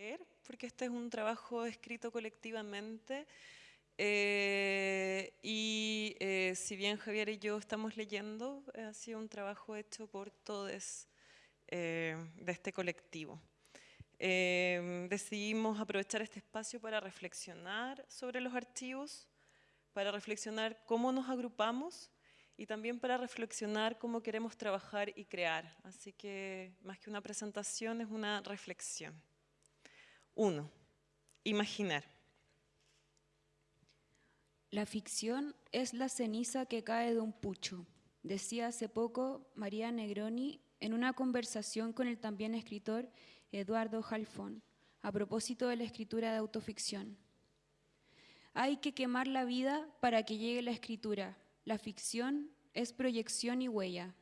leer, porque este es un trabajo escrito colectivamente. Eh, y eh, si bien Javier y yo estamos leyendo, ha sido un trabajo hecho por todos de este colectivo. decidimos aprovechar este espacio para reflexionar sobre los archivos, para reflexionar cómo nos agrupamos y también para reflexionar cómo queremos trabajar y crear. Así que más que una presentación es una reflexión. Uno, imaginar. La ficción es la ceniza que cae de un pucho, decía hace poco María Negroni en una conversación con el también escritor Eduardo Jalfón, a propósito de la escritura de autoficción. Hay que quemar la vida para que llegue la escritura, la ficción es proyección y huella.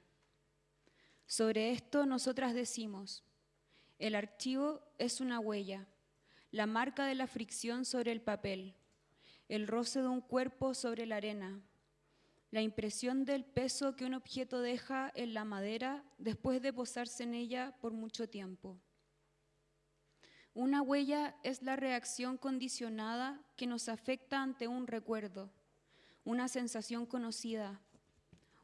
Sobre esto nosotras decimos, el archivo es una huella, la marca de la fricción sobre el papel, el roce de un cuerpo sobre la arena, la impresión del peso que un objeto deja en la madera después de posarse en ella por mucho tiempo. Una huella es la reacción condicionada que nos afecta ante un recuerdo, una sensación conocida,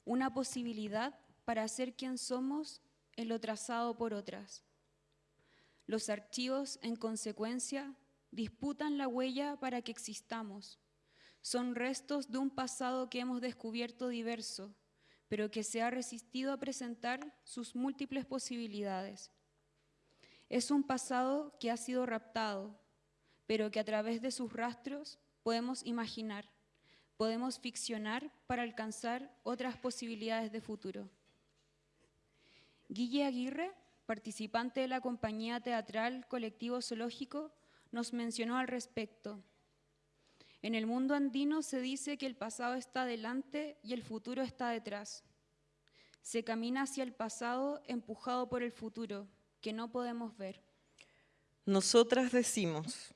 una posibilidad para ser quien somos en lo trazado por otras. Los archivos, en consecuencia, disputan la huella para que existamos. Son restos de un pasado que hemos descubierto diverso, pero que se ha resistido a presentar sus múltiples posibilidades. Es un pasado que ha sido raptado, pero que a través de sus rastros podemos imaginar podemos ficcionar para alcanzar otras posibilidades de futuro. Guille Aguirre, participante de la compañía teatral Colectivo Zoológico, nos mencionó al respecto. En el mundo andino se dice que el pasado está delante y el futuro está detrás. Se camina hacia el pasado empujado por el futuro, que no podemos ver. Nosotras decimos,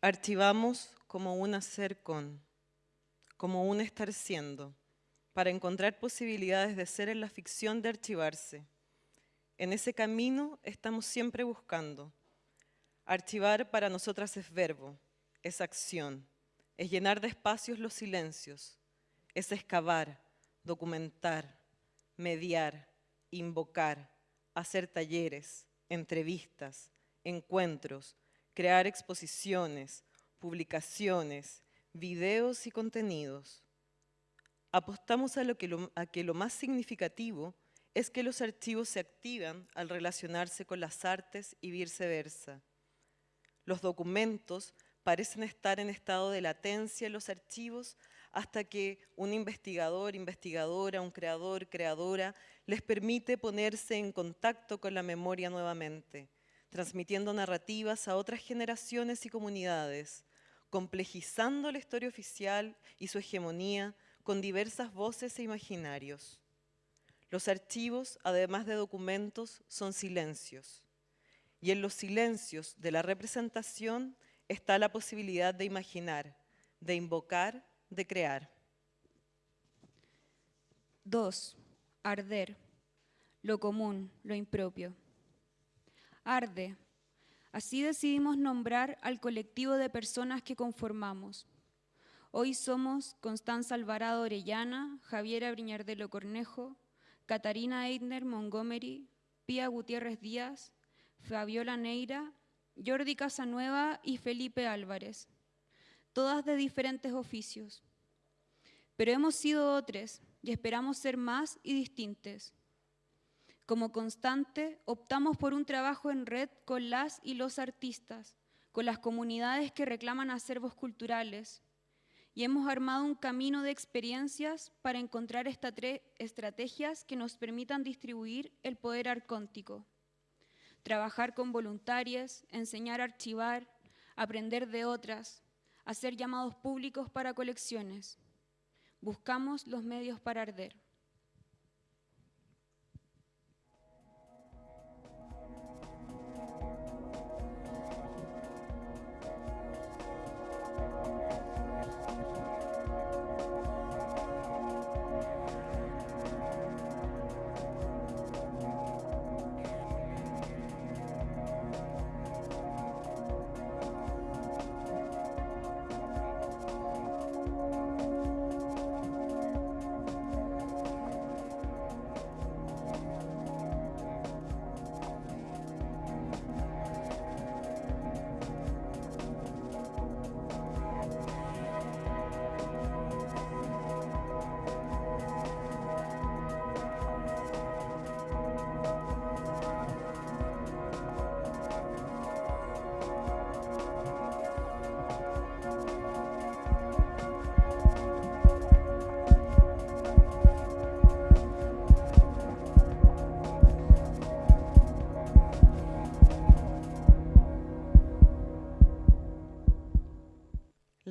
archivamos como un hacer con como un estar siendo, para encontrar posibilidades de ser en la ficción de archivarse. En ese camino estamos siempre buscando. Archivar para nosotras es verbo, es acción, es llenar de espacios los silencios, es excavar, documentar, mediar, invocar, hacer talleres, entrevistas, encuentros, crear exposiciones, publicaciones, videos y contenidos. Apostamos a, a que lo más significativo es que los archivos se activan al relacionarse con las artes y viceversa. Los documentos parecen estar en estado de latencia en los archivos hasta que un investigador, investigadora, un creador, creadora, les permite ponerse en contacto con la memoria nuevamente, transmitiendo narrativas a otras generaciones y comunidades, complejizando la historia oficial y su hegemonía con diversas voces e imaginarios. Los archivos, además de documentos, son silencios. Y en los silencios de la representación está la posibilidad de imaginar, de invocar, de crear. 2. Arder. Lo común, lo impropio. Arde, Así decidimos nombrar al colectivo de personas que conformamos. Hoy somos Constanza Alvarado Orellana, Javiera Briñardelo Cornejo, Catarina Eidner Montgomery, Pía Gutiérrez Díaz, Fabiola Neira, Jordi Casanueva y Felipe Álvarez, todas de diferentes oficios. Pero hemos sido otros y esperamos ser más y distintos. Como constante, optamos por un trabajo en red con las y los artistas, con las comunidades que reclaman acervos culturales, y hemos armado un camino de experiencias para encontrar estrategias que nos permitan distribuir el poder arcóntico. Trabajar con voluntarias, enseñar a archivar, aprender de otras, hacer llamados públicos para colecciones. Buscamos los medios para arder.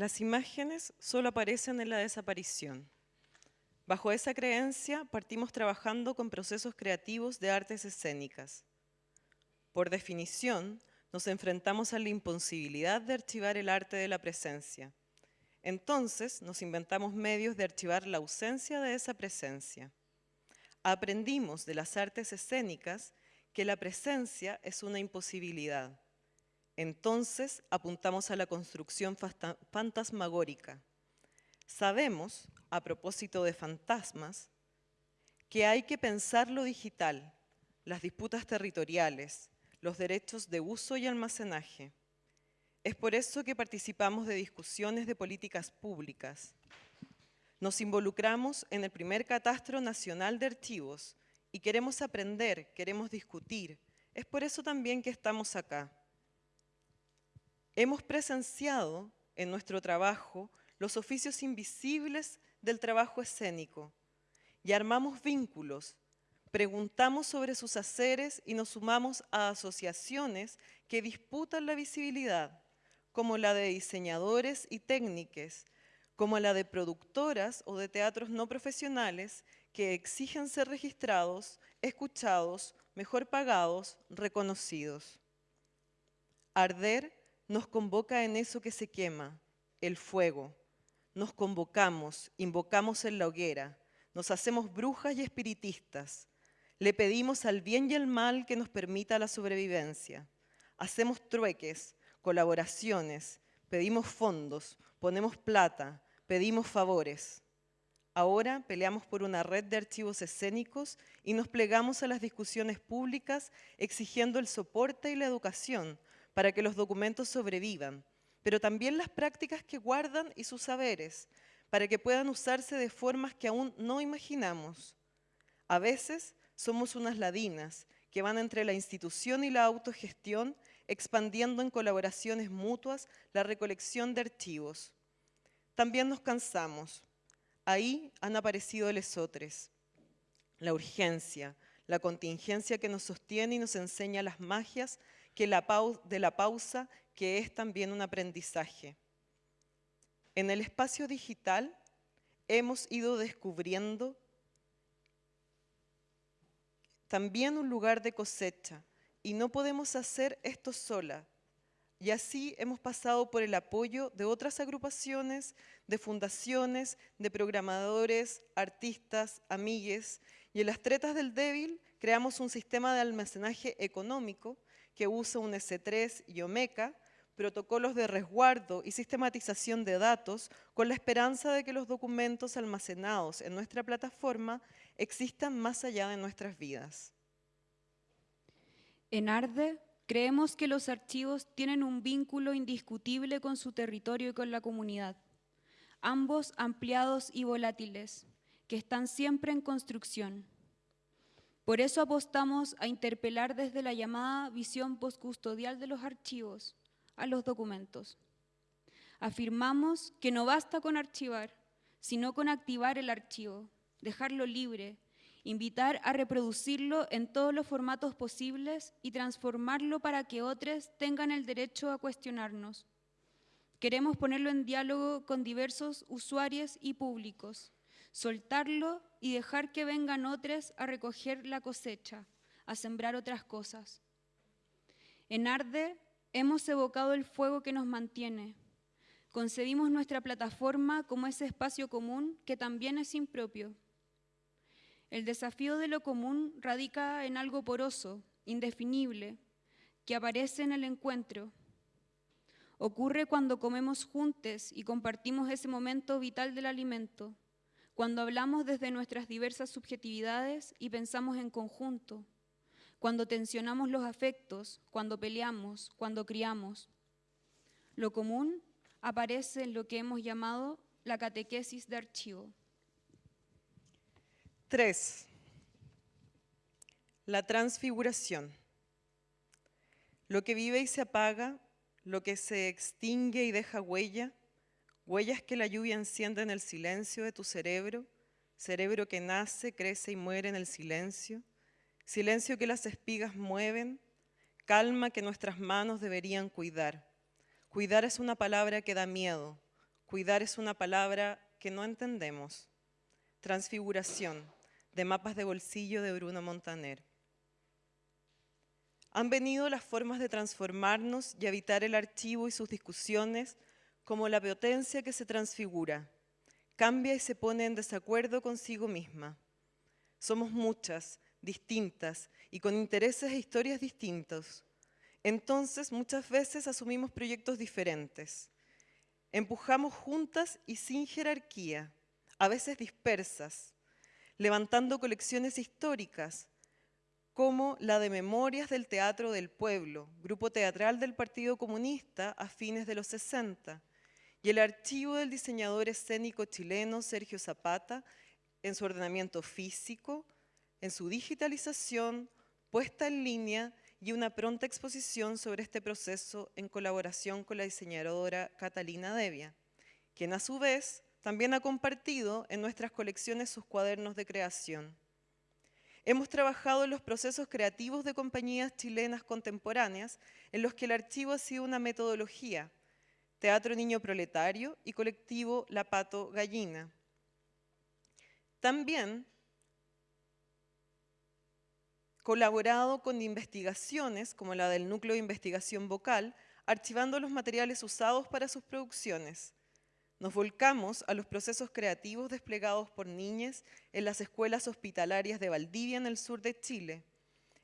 Las imágenes solo aparecen en la desaparición. Bajo esa creencia partimos trabajando con procesos creativos de artes escénicas. Por definición, nos enfrentamos a la imposibilidad de archivar el arte de la presencia. Entonces nos inventamos medios de archivar la ausencia de esa presencia. Aprendimos de las artes escénicas que la presencia es una imposibilidad. Entonces apuntamos a la construcción fantasmagórica. Sabemos, a propósito de fantasmas, que hay que pensar lo digital, las disputas territoriales, los derechos de uso y almacenaje. Es por eso que participamos de discusiones de políticas públicas. Nos involucramos en el primer catastro nacional de archivos y queremos aprender, queremos discutir. Es por eso también que estamos acá. Hemos presenciado en nuestro trabajo los oficios invisibles del trabajo escénico y armamos vínculos Preguntamos sobre sus haceres y nos sumamos a asociaciones que disputan la visibilidad, como la de diseñadores y técnicos, como la de productoras o de teatros no profesionales que exigen ser registrados, escuchados, mejor pagados, reconocidos. Arder nos convoca en eso que se quema, el fuego. Nos convocamos, invocamos en la hoguera, nos hacemos brujas y espiritistas, le pedimos al bien y al mal que nos permita la sobrevivencia. Hacemos trueques, colaboraciones, pedimos fondos, ponemos plata, pedimos favores. Ahora peleamos por una red de archivos escénicos y nos plegamos a las discusiones públicas exigiendo el soporte y la educación para que los documentos sobrevivan, pero también las prácticas que guardan y sus saberes, para que puedan usarse de formas que aún no imaginamos. A veces somos unas ladinas que van entre la institución y la autogestión, expandiendo en colaboraciones mutuas la recolección de archivos. También nos cansamos. Ahí han aparecido lesotres. La urgencia, la contingencia que nos sostiene y nos enseña las magias que de la pausa, que es también un aprendizaje. En el espacio digital hemos ido descubriendo también un lugar de cosecha, y no podemos hacer esto sola. Y así hemos pasado por el apoyo de otras agrupaciones, de fundaciones, de programadores, artistas, amigues, y en las tretas del débil creamos un sistema de almacenaje económico que usa un S3 y Omeca, protocolos de resguardo y sistematización de datos con la esperanza de que los documentos almacenados en nuestra plataforma existan más allá de nuestras vidas. En Arde, creemos que los archivos tienen un vínculo indiscutible con su territorio y con la comunidad, ambos ampliados y volátiles, que están siempre en construcción. Por eso apostamos a interpelar desde la llamada visión postcustodial de los archivos a los documentos. Afirmamos que no basta con archivar, sino con activar el archivo, dejarlo libre, invitar a reproducirlo en todos los formatos posibles y transformarlo para que otros tengan el derecho a cuestionarnos. Queremos ponerlo en diálogo con diversos usuarios y públicos, soltarlo y dejar que vengan otros a recoger la cosecha, a sembrar otras cosas. En Arde hemos evocado el fuego que nos mantiene. Concebimos nuestra plataforma como ese espacio común que también es impropio el desafío de lo común radica en algo poroso, indefinible, que aparece en el encuentro. Ocurre cuando comemos juntos y compartimos ese momento vital del alimento, cuando hablamos desde nuestras diversas subjetividades y pensamos en conjunto, cuando tensionamos los afectos, cuando peleamos, cuando criamos. Lo común aparece en lo que hemos llamado la catequesis de archivo. Tres, la transfiguración. Lo que vive y se apaga, lo que se extingue y deja huella, huellas que la lluvia enciende en el silencio de tu cerebro, cerebro que nace, crece y muere en el silencio, silencio que las espigas mueven, calma que nuestras manos deberían cuidar. Cuidar es una palabra que da miedo, Cuidar es una palabra que no entendemos. Transfiguración, de mapas de bolsillo de Bruno Montaner. Han venido las formas de transformarnos y habitar el archivo y sus discusiones como la potencia que se transfigura, cambia y se pone en desacuerdo consigo misma. Somos muchas, distintas y con intereses e historias distintos. Entonces, muchas veces asumimos proyectos diferentes. Empujamos juntas y sin jerarquía, a veces dispersas, levantando colecciones históricas, como la de Memorias del Teatro del Pueblo, grupo teatral del Partido Comunista a fines de los 60, y el archivo del diseñador escénico chileno Sergio Zapata en su ordenamiento físico, en su digitalización, puesta en línea y una pronta exposición sobre este proceso en colaboración con la diseñadora Catalina Devia, quien a su vez también ha compartido en nuestras colecciones sus cuadernos de creación. Hemos trabajado en los procesos creativos de compañías chilenas contemporáneas en los que el archivo ha sido una metodología, Teatro Niño Proletario y colectivo La Pato Gallina. También colaborado con investigaciones como la del Núcleo de Investigación Vocal, archivando los materiales usados para sus producciones. Nos volcamos a los procesos creativos desplegados por niñas en las escuelas hospitalarias de Valdivia en el sur de Chile.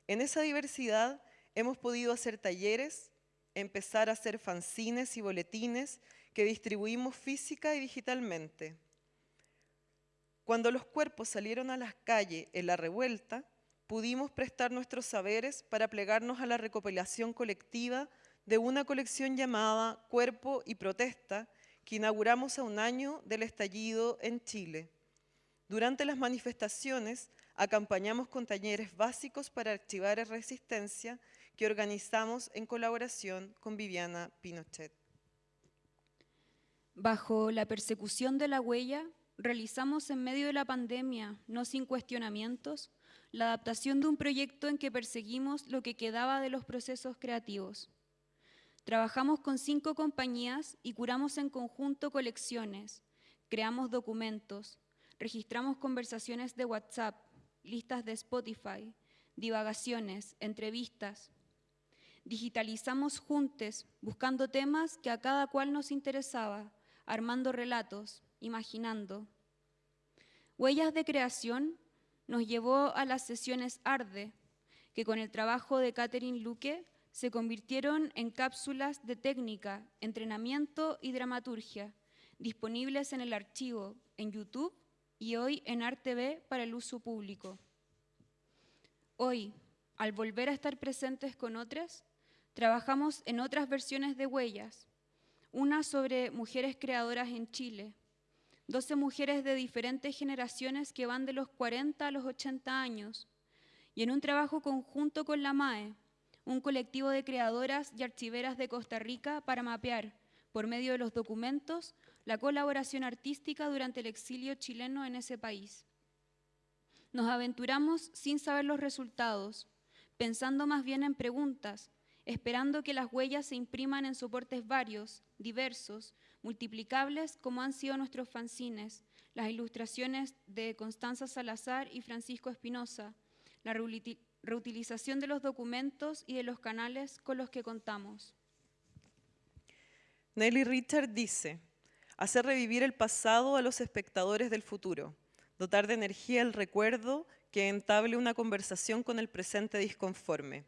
En esa diversidad hemos podido hacer talleres, empezar a hacer fanzines y boletines que distribuimos física y digitalmente. Cuando los cuerpos salieron a las calles en la revuelta, pudimos prestar nuestros saberes para plegarnos a la recopilación colectiva de una colección llamada Cuerpo y Protesta, que inauguramos a un año del estallido en Chile. Durante las manifestaciones acompañamos con talleres básicos para archivar resistencia que organizamos en colaboración con Viviana Pinochet. Bajo la persecución de la huella, realizamos en medio de la pandemia, no sin cuestionamientos, la adaptación de un proyecto en que perseguimos lo que quedaba de los procesos creativos. Trabajamos con cinco compañías y curamos en conjunto colecciones, creamos documentos, registramos conversaciones de WhatsApp, listas de Spotify, divagaciones, entrevistas. Digitalizamos juntos, buscando temas que a cada cual nos interesaba, armando relatos, imaginando. Huellas de creación nos llevó a las sesiones ARDE, que con el trabajo de Catherine Luque se convirtieron en cápsulas de técnica, entrenamiento y dramaturgia, disponibles en el archivo, en YouTube y hoy en ArtV para el uso público. Hoy, al volver a estar presentes con otras, trabajamos en otras versiones de Huellas, una sobre mujeres creadoras en Chile, 12 mujeres de diferentes generaciones que van de los 40 a los 80 años, y en un trabajo conjunto con la MAE, un colectivo de creadoras y archiveras de Costa Rica para mapear, por medio de los documentos, la colaboración artística durante el exilio chileno en ese país. Nos aventuramos sin saber los resultados, pensando más bien en preguntas, esperando que las huellas se impriman en soportes varios, diversos, multiplicables como han sido nuestros fanzines, las ilustraciones de Constanza Salazar y Francisco Espinosa, la reutilización de los documentos y de los canales con los que contamos. Nelly Richard dice, hacer revivir el pasado a los espectadores del futuro, dotar de energía el recuerdo que entable una conversación con el presente disconforme.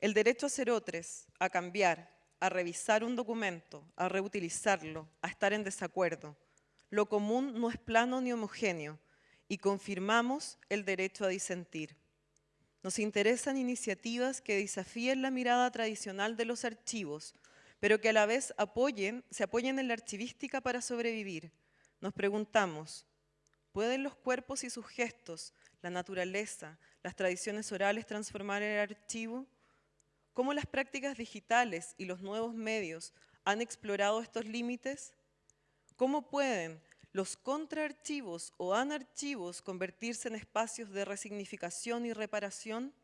El derecho a ser otros, a cambiar, a revisar un documento, a reutilizarlo, a estar en desacuerdo. Lo común no es plano ni homogéneo y confirmamos el derecho a disentir. Nos interesan iniciativas que desafíen la mirada tradicional de los archivos, pero que a la vez apoyen, se apoyen en la archivística para sobrevivir. Nos preguntamos, ¿pueden los cuerpos y sus gestos, la naturaleza, las tradiciones orales transformar el archivo? ¿Cómo las prácticas digitales y los nuevos medios han explorado estos límites? ¿Cómo pueden los contraarchivos o anarchivos convertirse en espacios de resignificación y reparación?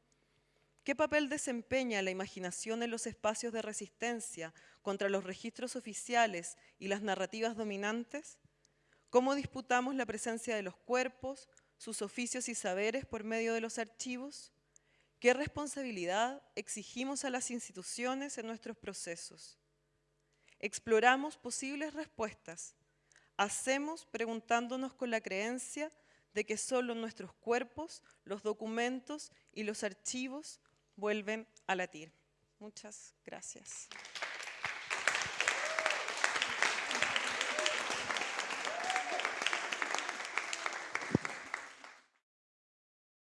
¿Qué papel desempeña la imaginación en los espacios de resistencia contra los registros oficiales y las narrativas dominantes? ¿Cómo disputamos la presencia de los cuerpos, sus oficios y saberes por medio de los archivos? ¿Qué responsabilidad exigimos a las instituciones en nuestros procesos? Exploramos posibles respuestas. Hacemos preguntándonos con la creencia de que solo nuestros cuerpos, los documentos y los archivos vuelven a latir. Muchas gracias.